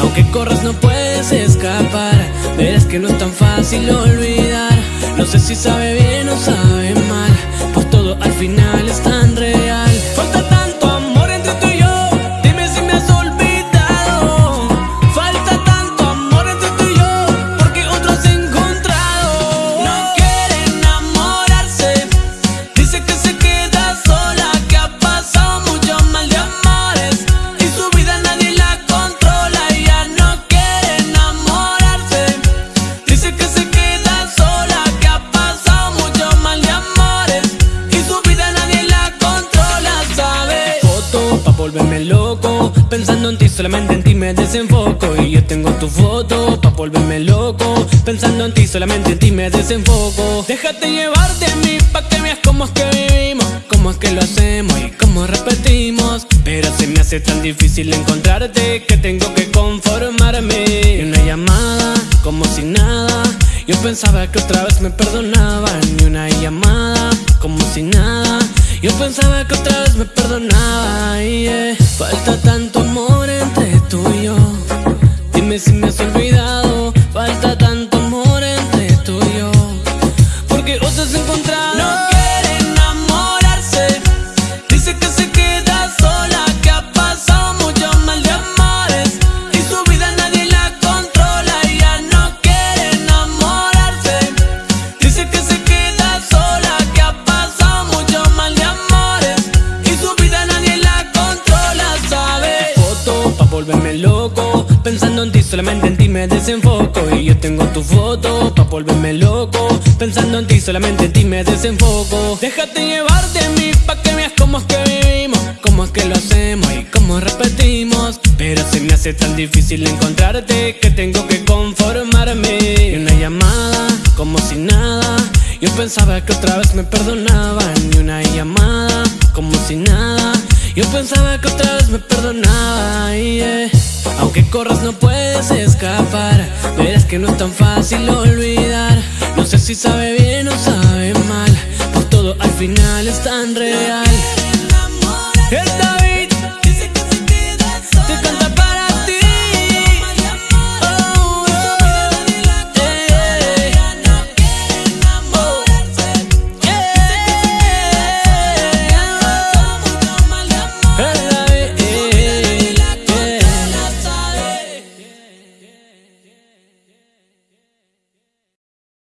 Aunque corras no puedes escapar. Verás que no es tan fácil olvidar. No sé si sabe bien o sabe mal. Pues todo al final está Pensando en ti, solamente en ti me desenfoco. Y yo tengo tu foto pa' volverme loco. Pensando en ti, solamente en ti me desenfoco. Déjate llevar de mí pa' que veas cómo es que vivimos Cómo es que lo hacemos y cómo repetimos. Pero se me hace tan difícil encontrarte Que tengo que conformarme. Y una llamada como si nada. Yo pensaba que otra vez me perdonaban. Y una llamada como si nada. Yo pensaba que otra vez me perdonaba Falta tanto amor entre volverme loco. Pensando en ti, solamente en ti me desenfoco. Y yo tengo tu foto pa' volverme loco. Pensando en ti, solamente en ti me desenfoco. Déjate llevar de mí pa' que veas cómo es que vivimos Cómo es que lo hacemos y cómo repetimos. Pero se me hace tan difícil encontrarte Que tengo que conformarme. Y una llamada como si nada. Yo pensaba que otra vez me perdonaban. Y una llamada como si nada yo pensaba que otra vez me perdonaba yeah. Aunque corras no puedes escapar. Verás que no es tan fácil olvidar. No sé si sabe bien o sabe mal Pues todo al final es tan real.